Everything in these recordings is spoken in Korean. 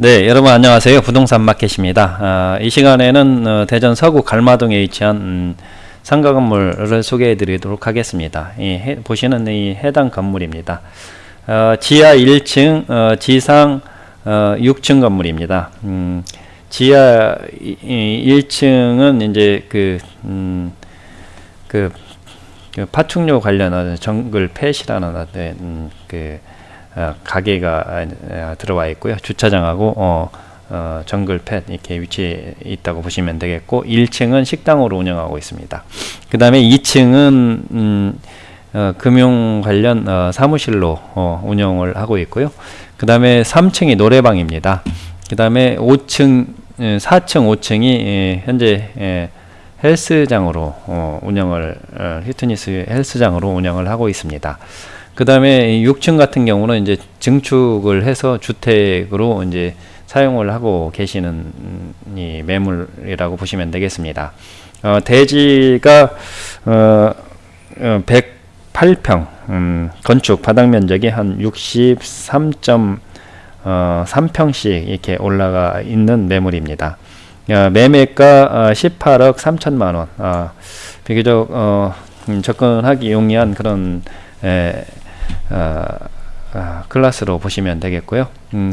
네, 여러분 안녕하세요. 부동산 마켓입니다. 아, 이 시간에는 어, 대전 서구 갈마동에 위치한 음, 상가 건물을 소개해 드리도록 하겠습니다. 이, 해, 보시는 이 해당 건물입니다. 어, 지하 1층, 어, 지상 6층 어, 건물입니다. 음, 지하 1층은 이제 그, 음, 그, 그 파충류 관련한 정글 펫이라는 음, 그 어, 가게가 어, 들어와 있고요. 주차장하고 어, 어, 정글팻 이렇게 위치해 있다고 보시면 되겠고 1층은 식당으로 운영하고 있습니다. 그 다음에 2층은 음, 어, 금융 관련 어, 사무실로 어, 운영을 하고 있고요. 그 다음에 3층이 노래방입니다. 그 다음에 5층, 4층, 5층이 예, 현재 예, 헬스장으로 어, 운영을 어, 히트니스 헬스장으로 운영을 하고 있습니다. 그 다음에 6층 같은 경우는 이제 증축을 해서 주택으로 이제 사용을 하고 계시는 이 매물이라고 보시면 되겠습니다. 어, 대지가 어, 108평, 어, 음, 건축 바닥 면적이 한 63.3평씩 이렇게 올라가 있는 매물입니다. 어, 매매가 18억 3천만 원, 어, 비교적 어, 음, 접근하기 용이한 그런 에, 어, 어, 클래스로 보시면 되겠고요. 음,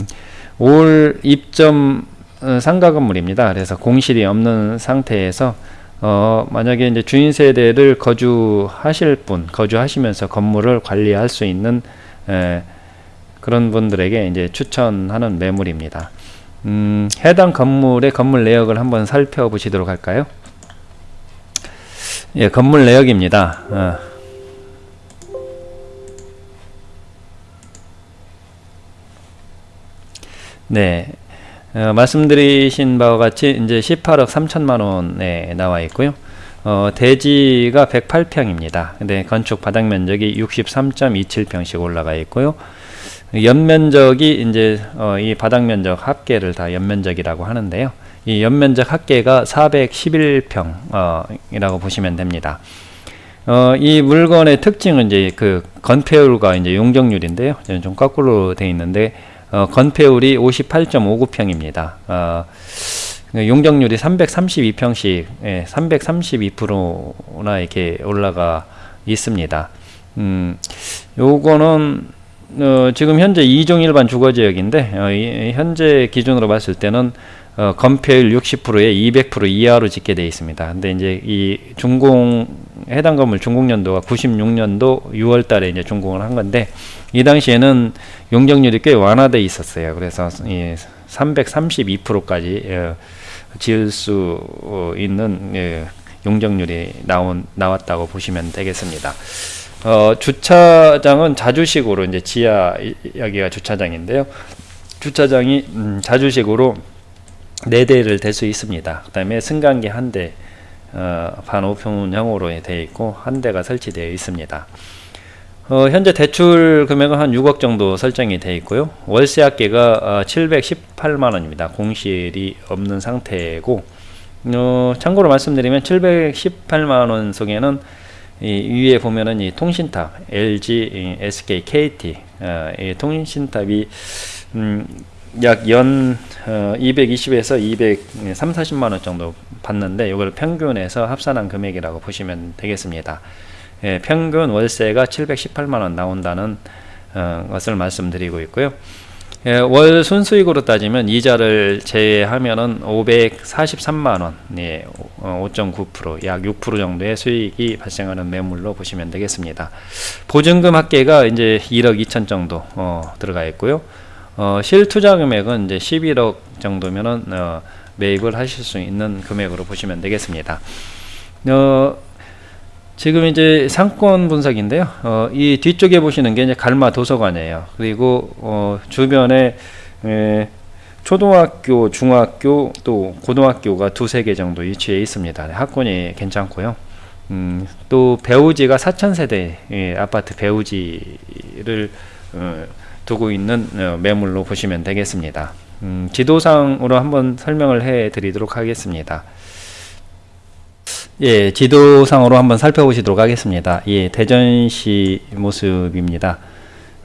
올 입점 어, 상가 건물입니다. 그래서 공실이 없는 상태에서 어, 만약에 이제 주인 세대를 거주하실 분, 거주하시면서 건물을 관리할 수 있는 에, 그런 분들에게 이제 추천하는 매물입니다. 음, 해당 건물의 건물 내역을 한번 살펴보시도록 할까요? 예, 건물 내역입니다. 어. 네. 어, 말씀드리신 바와 같이 이제 18억 3천만 원에 나와 있고요. 어, 대지가 108평입니다. 근데 건축 바닥 면적이 63.27평씩 올라가 있고요. 연면적이 이제 어, 이 바닥 면적 합계를 다 연면적이라고 하는데요. 이 연면적 합계가 411평 어, 이라고 보시면 됩니다. 어, 이 물건의 특징은 이제 그 건폐율과 이제 용적률인데요. 좀 거꾸로 되어 있는데 어, 건폐율이 58.59평입니다. 어, 용적률이 332평씩 예, 332%나 이렇게 올라가 있습니다. 음, 요거는 어, 지금 현재 이종 일반 주거지역인데 어, 이, 현재 기준으로 봤을 때는 어, 건폐율 60%에 200% 이하로 짓게 되어 있습니다. 근데 이제 이 준공 해당 건물 준공 연도가 96년도 6월 달에 이제 준공을 한 건데 이 당시에는 용적률이 꽤 완화되어 있었어요. 그래서 이 332%까지 어, 지을 수 있는 예, 용적률이 나온 나왔다고 보시면 되겠습니다. 어, 주차장은 자주식으로 이제 지하 여기가 주차장인데요. 주차장이 음, 자주식으로 네 대를 댈 수 있습니다. 그 다음에 승강기 한 대, 어, 반오픈형으로 되어 있고 한 대가 설치되어 있습니다. 어, 현재 대출 금액은 한 6억 정도 설정이 되어 있고요. 월세 합계가 어, 718만원입니다. 공실이 없는 상태고 어, 참고로 말씀드리면 718만원 속에는 이 위에 보면은 이 통신탑 LG, SK, KT 어, 이 통신탑이 음, 약연 어, 220에서 200, 3, 40만원 정도 받는데 이걸 평균해서 합산한 금액이라고 보시면 되겠습니다. 예, 평균 월세가 718만원 나온다는 어, 것을 말씀드리고 있고요. 예, 월 순수익으로 따지면 이자를 제외하면은 543만원, 예, 5.9%, 약 6% 정도의 수익이 발생하는 매물로 보시면 되겠습니다. 보증금 합계가 이제 1억 2천 정도 어, 들어가 있고요. 어, 실 투자 금액은 이제 11억 정도면은 어, 매입을 하실 수 있는 금액으로 보시면 되겠습니다. 어, 지금 이제 상권 분석인데요. 어, 이 뒤쪽에 보시는 게 이제 갈마 도서관이에요. 그리고 어, 주변에 에, 초등학교, 중학교, 또 고등학교가 두세 개 정도 위치해 있습니다. 학군이 괜찮고요. 음, 또 배우지가 4천세대 예, 아파트 배우지를 어, 두고 있는 어, 매물로 보시면 되겠습니다. 음, 지도상으로 한번 설명을 해 드리도록 하겠습니다. 예, 지도상으로 한번 살펴보시도록 하겠습니다. 예, 대전시 모습입니다.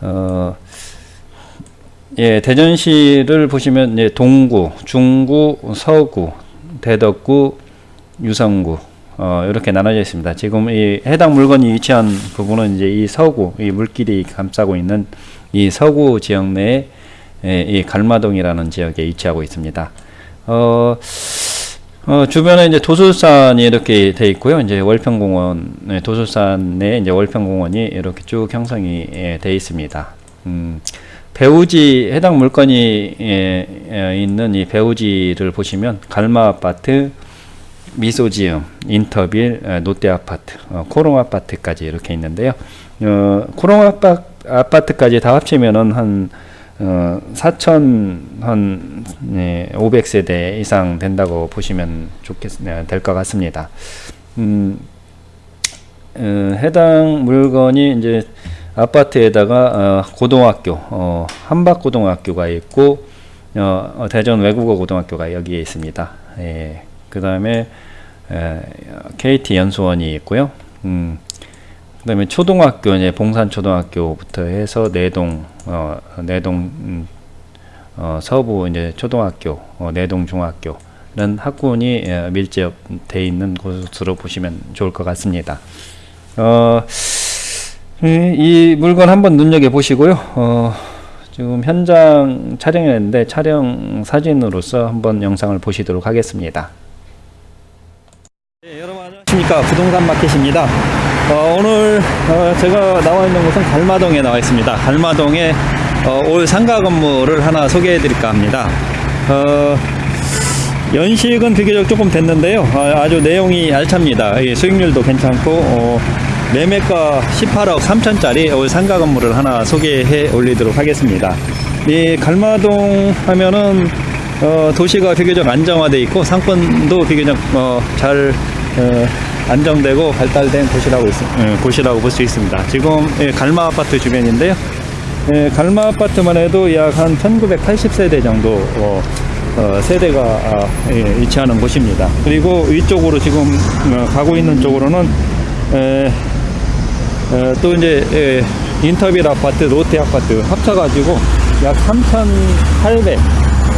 어, 예, 대전시를 보시면 예, 동구, 중구, 서구, 대덕구, 유성구 어, 이렇게 나눠져 있습니다. 지금 이 해당 물건이 위치한 부분은 이제 이 서구, 이 물길이 감싸고 있는 이 서구 지역 내에 예, 이 갈마동이라는 지역에 위치하고 있습니다. 어, 어, 주변에 이제 도술산이 이렇게 돼 있고요. 이제 월평공원, 내 이제 월평공원이 이렇게 쭉 형성이 예, 돼 있습니다. 음, 배우지 해당 물건이 예, 예, 있는 이 배우지를 보시면 갈마 아파트, 미소지음, 인터빌, 에, 롯데 아파트, 어, 코롱 아파트까지 이렇게 있는데요. 어, 코롱 아파, 아파트까지 다 합치면은 한 어, 4천 한 네, 500세대 이상 된다고 보시면 좋겠 네, 될것 같습니다. 음, 어, 해당 물건이 이제 아파트에다가 어, 고등학교 어, 한박고등학교가 있고 어, 어, 대전 외국어 고등학교가 여기에 있습니다. 예, 그 다음에 KT 연수원이 있고요. 음, 그 다음에 초등학교 이제 봉산초등학교부터 해서 내동 어, 내동 음, 어, 서부 이제 초등학교 어, 내동 중학교는 학군이 예, 밀집돼 있는 곳으로 보시면 좋을 것 같습니다. 어, 이, 이 물건 한번 눈여겨 보시고요. 어, 지금 현장 촬영했는데 촬영 사진으로서 한번 영상을 보시도록 하겠습니다. 네, 여러분 안녕하십니까 부동산 마켓입니다. 어, 오늘 어, 제가 나와 있는 곳은 갈마동에 나와 있습니다. 갈마동에 어, 올 상가 건물을 하나 소개해 드릴까 합니다. 어, 연식은 비교적 조금 됐는데요. 어, 아주 내용이 알찹니다. 예, 수익률도 괜찮고 어, 매매가 18억 3천짜리 올 상가 건물을 하나 소개해 올리도록 하겠습니다. 이 갈마동 하면은 어, 도시가 비교적 안정화되어 있고 상권도 비교적 어, 잘 어, 안정되고 발달된 곳이라고, 있, 예, 곳이라고 볼 수 있습니다. 지금 예, 갈마 아파트 주변인데요. 예, 갈마 아파트만 해도 약 한 1980세대 정도 어, 어, 세대가 아, 예, 위치하는 곳입니다. 그리고 위쪽으로 지금 어, 가고 있는 쪽으로는 또 이제 에, 인터빌 아파트, 롯데 아파트 합쳐가지고 약 3,800,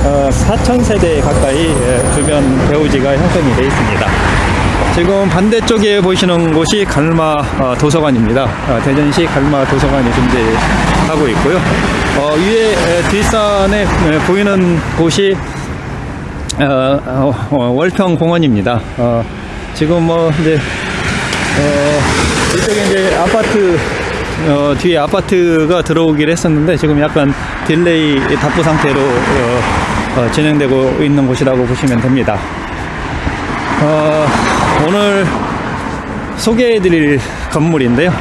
어, 4,000세대 가까이 에, 주변 배우지가 형성이 되어 있습니다. 지금 반대쪽에 보시는 곳이 갈마 어, 도서관입니다. 어, 대전시 갈마 도서관이 존재하고 있고요. 어, 위에 에, 뒷산에 에, 보이는 곳이 어, 어, 어, 월평 공원입니다. 어, 지금 뭐 이제 어, 이쪽에 이제 아파트 어, 뒤에 아파트가 들어오긴 했었는데 지금 약간 delay 답보 상태로 진행되고 있는 곳이라고 보시면 됩니다. 어, 오늘 소개해드릴 건물인데요.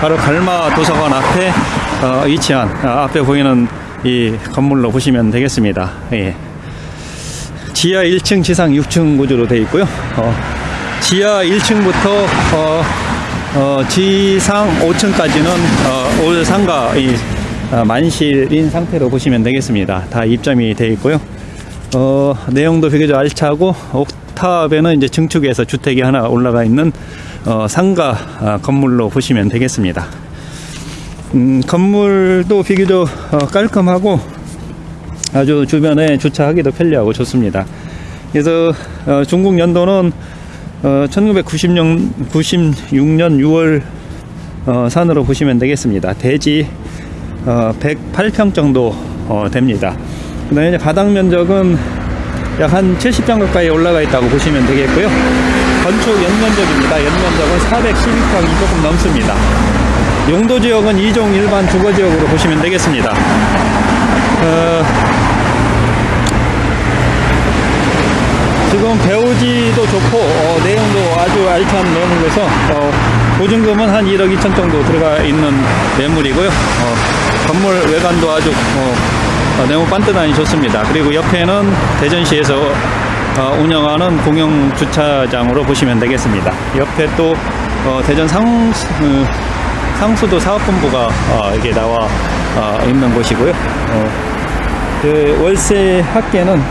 바로 갈마 도서관 앞에 어, 위치한 아, 앞에 보이는 이 건물로 보시면 되겠습니다. 예. 지하 1층, 지상 6층 구조로 되어 있고요. 어, 지하 1층부터 어, 어, 지상 5층까지는 어, 올 상가 이, 어, 만실인 상태로 보시면 되겠습니다. 다 입점이 되어 있고요. 어, 내용도 비교적 알차고 옥 탑에는 이제 증축에서 주택이 하나 올라가 있는 어, 상가 아, 건물로 보시면 되겠습니다. 음, 건물도 비교적 어, 깔끔하고 아주 주변에 주차하기도 편리하고 좋습니다. 그래서 어, 중국 연도는 어, 1990년 96년 6월 어, 산으로 보시면 되겠습니다. 대지 어, 108평 정도 어, 됩니다. 그다음에 바닥 면적은 약 한 70평 가까이 올라가 있다고 보시면 되겠고요. 건축 연면적입니다. 연면적은 412평이 조금 넘습니다. 용도 지역은 2종 일반 주거 지역으로 보시면 되겠습니다. 어, 지금 배우지도 좋고 어, 내용도 아주 알찬 매물로서 어, 보증금은 한 1억 2천 정도 들어가 있는 매물이고요. 어, 건물 외관도 아주 어, 어, 내용 반듯하니 좋습니다. 그리고 옆에는 대전시에서 어, 운영하는 공영 주차장으로 보시면 되겠습니다. 옆에 또 어, 대전 상, 상수도 사업본부가 이게 나와 있는 곳이고요. 그 월세 합계는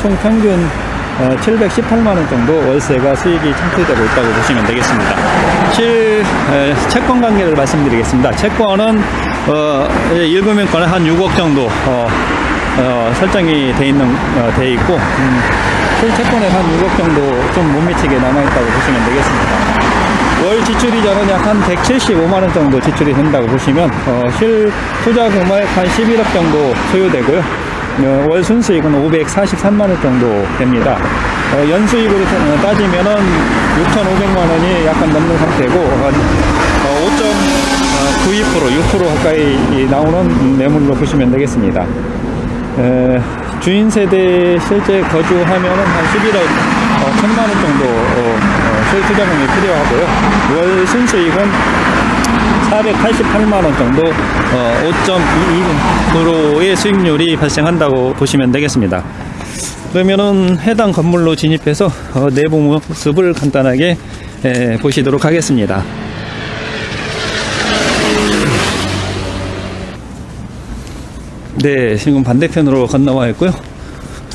총 평균 어, 718만원 정도 월세가 수익이 창출되고 있다고 보시면 되겠습니다. 실, 에, 채권 관계를 말씀드리겠습니다. 채권은, 어, 일금융권은 한 6억 정도, 어, 어, 설정이 돼 있는, 어, 돼 있고, 음, 실채권에 한 6억 정도 좀 못 미치게 남아있다고 보시면 되겠습니다. 월 지출 이자는 약 한 175만원 정도 지출이 된다고 보시면, 어, 실 투자 금액 한 11억 정도 소요되고요. 어, 월 순수익은 543만원 정도 됩니다. 어, 연수익으로 어, 따지면 은 6,500만원이 약간 넘는 상태고, 한 어, 5.92% 6% 가까이 나오는 매물로 보시면 되겠습니다. 에, 주인 세대 실제 거주하면은 한 11억 어, 천만 원 정도 어, 어, 실투자금이 필요하고요. 월 순수익은 488만 원 정도 어, 5.22%의 수익률이 발생한다고 보시면 되겠습니다. 그러면은 해당 건물로 진입해서 어, 내부 모습을 간단하게 에, 보시도록 하겠습니다. 네, 지금 반대편으로 건너와 있고요.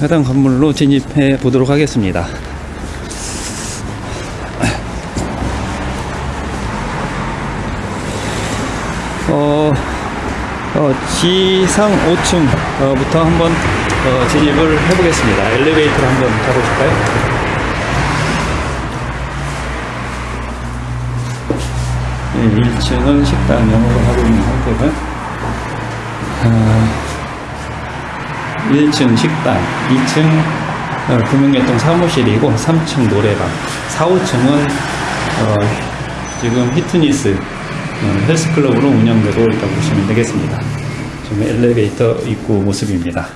해당 건물로 진입해 보도록 하겠습니다. 어, 어, 지상 5층부터 한번 어, 진입을 해보겠습니다. 엘리베이터를 한번 타보실까요? 네, 1층은 식당 영업을 하고 있는 상태고요. 아, 1층 식당, 2층 어, 금융계통 사무실이고 3층 노래방, 4, 5층은 어, 지금 히트니스 어, 헬스클럽으로 운영되고 있다고 보시면 되겠습니다. 지금 엘리베이터 입구 모습입니다.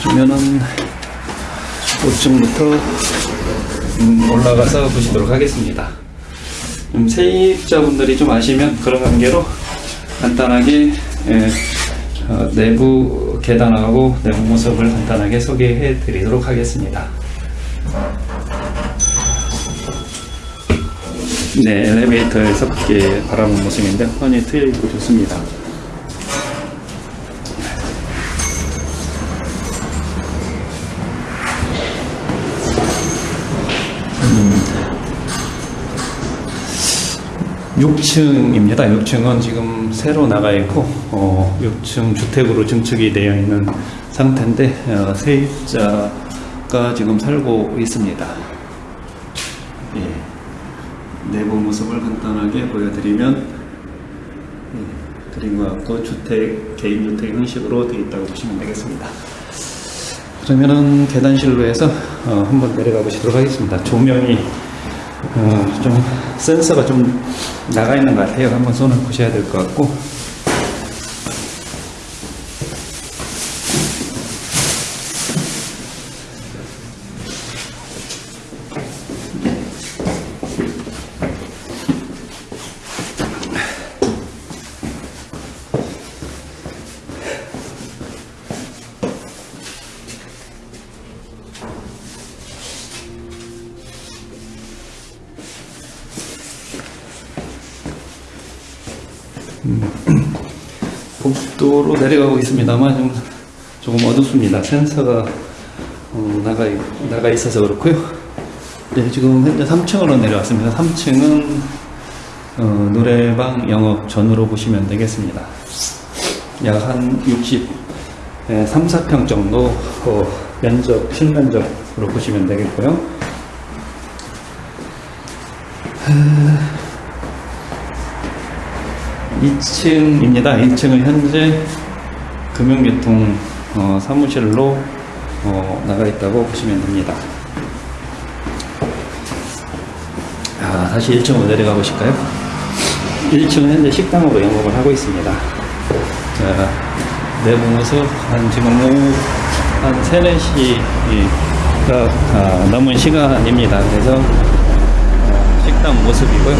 그러면은 5층부터 음, 올라가서 보시도록 하겠습니다. 음, 세입자분들이 좀 아시면 그런 관계로 간단하게 예, 어, 내부 계단하고 내부 모습을 간단하게 소개해 드리도록 하겠습니다. 네, 엘리베이터에서 밖에 바라본 모습인데 훤히 트여 있고 좋습니다. 음, 6층입니다. 6층은 지금 새로 나가 있고 어, 6층 주택으로 증축이 되어 있는 상태인데 어, 세입자가 지금 살고 있습니다. 예. 내부 모습을 간단하게 보여드리면 예, 그림과 같고 주택 개인 주택 형식으로 되어 있다고 보시면 되겠습니다. 그러면은 계단실로 해서 어, 한번 내려가 보시도록 하겠습니다. 조명이 어, 좀 센서가 좀 나가 있는 것 같아요. 한번 손을 보셔야 될 것 같고. 복도로 내려가고 있습니다만 좀 조금 어둡습니다. 센서가 어, 나가 있- 나가 있어서 그렇고요. 네, 지금 현재 3층으로 내려왔습니다. 3층은 어, 노래방 영업 전으로 보시면 되겠습니다. 약 한 60, 예, 3, 4평 정도 어, 면적, 실면적으로 보시면 되겠고요. 2층입니다. 2층은 현재 금융계통 어, 사무실로 어, 나가 있다고 보시면 됩니다. 아, 다시 1층으로 내려가 보실까요? 1층은 현재 식당으로 영업을 하고 있습니다. 자, 내부 모습 한 지금 한 3, 4시가 아, 넘은 시간입니다. 그래서 어, 식당 모습이고요.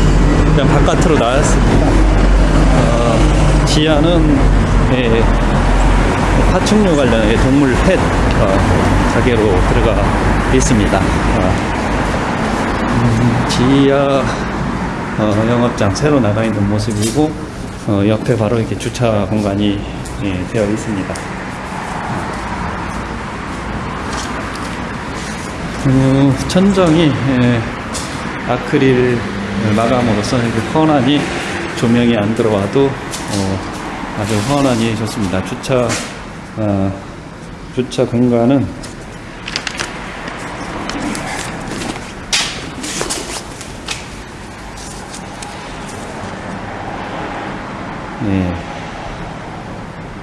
일단 바깥으로 나왔습니다. 어, 지하는 예, 파충류 관련의 동물 펫 어, 가게로 들어가 있습니다. 어, 음, 지하 어, 영업장 새로 나가 있는 모습이고 어, 옆에 바로 이렇게 주차 공간이 예, 되어 있습니다. 어, 천정이 예, 아크릴 마감으로써 이렇게 훤하니 조명이 안 들어와도 어, 아주 훤하니 좋습니다. 주차 어, 주차 공간은 네.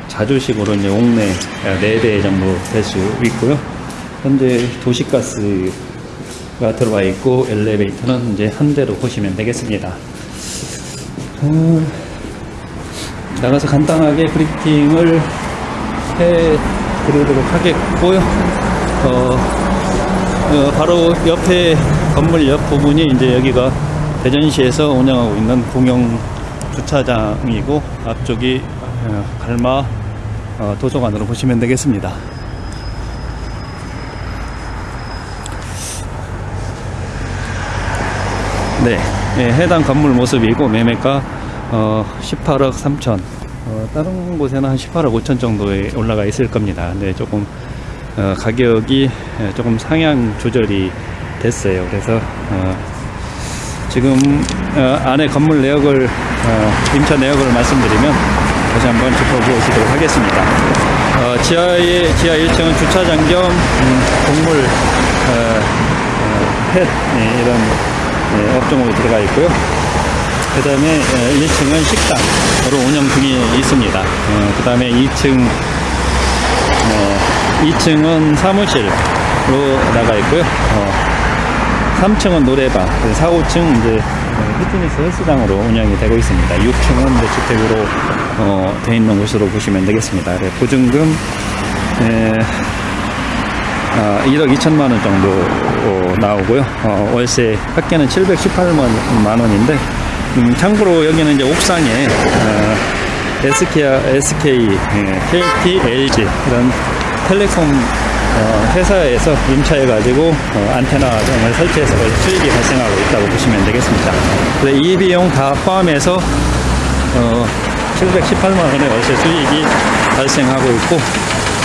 자주식으로 이제 옥내 4대 정도 될 수 있고요. 현재 도시가스가 들어와 있고 엘리베이터는 이제 한 대로 보시면 되겠습니다. 음, 나가서 간단하게 브리핑을 해 드리도록 하겠고요. 어, 어, 바로 옆에 건물 옆 부분이 이제 여기가 대전시에서 운영하고 있는 공영 주차장이고 앞쪽이 어, 갈마 어, 도서관으로 보시면 되겠습니다. 네, 예, 해당 건물 모습이고 매매가 어, 18억 3천. 어, 다른 곳에는 한 18억 5천 정도에 올라가 있을 겁니다. 근데 조금 어, 가격이 예, 조금 상향 조절이 됐어요. 그래서 어, 지금 어, 안에 건물 내역을 어, 임차 내역을 말씀드리면 다시 한번 짚어보시도록 하겠습니다. 어, 지하의 지하 1층은 주차장 겸 음, 어, 펫 예, 이런 예, 업종으로 들어가 있고요. 그 다음에 1층은 식당으로 운영 중에 있습니다. 그 다음에 2층, 2층은 사무실로 나가 있고요. 3층은 노래방, 4, 5층 이제 피트니스 헬스장으로 운영이 되고 있습니다. 6층은 이제 주택으로 어, 돼 있는 곳으로 보시면 되겠습니다. 네, 보증금 에, 아, 1억 2천만 원 정도 어, 나오고요. 어, 월세 합계는 718만 원인데 음, 참고로 여기는 이제 옥상에 어, SK, KT, LG 이런 텔레콤 어, 회사에서 임차해 가지고 어, 안테나 등을 설치해서 수익이 발생하고 있다고 보시면 되겠습니다. 그래서 이 비용 다 포함해서 어, 718만 원의 월세 수익이 발생하고 있고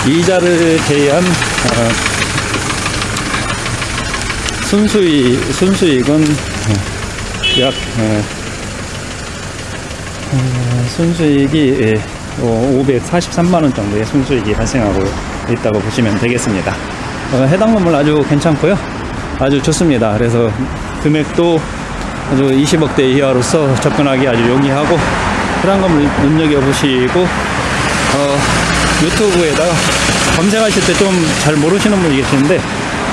이자를 제외한 어, 순수익, 순수익은 약 어, 어, 순수익이 예, 543만 원 정도의 순수익이 발생하고 있다고 보시면 되겠습니다. 어, 해당 건물 아주 괜찮고요. 아주 좋습니다. 그래서 금액도 아주 20억대 이하로서 접근하기 아주 용이하고 그런 건물 눈여겨보시고 어, 유튜브에다가 검색하실 때 좀 잘 모르시는 분이 계시는데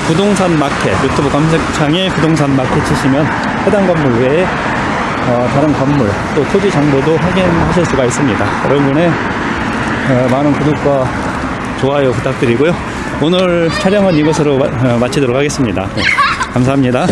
부동산 마켓 유튜브 검색창에 부동산 마켓 치시면 해당 건물 외에 어, 다른 건물 또 토지 정보도 확인하실 수가 있습니다. 여러분의 어, 많은 구독과 좋아요 부탁드리고요. 오늘 촬영은 이것으로 마, 어, 마치도록 하겠습니다. 네, 감사합니다.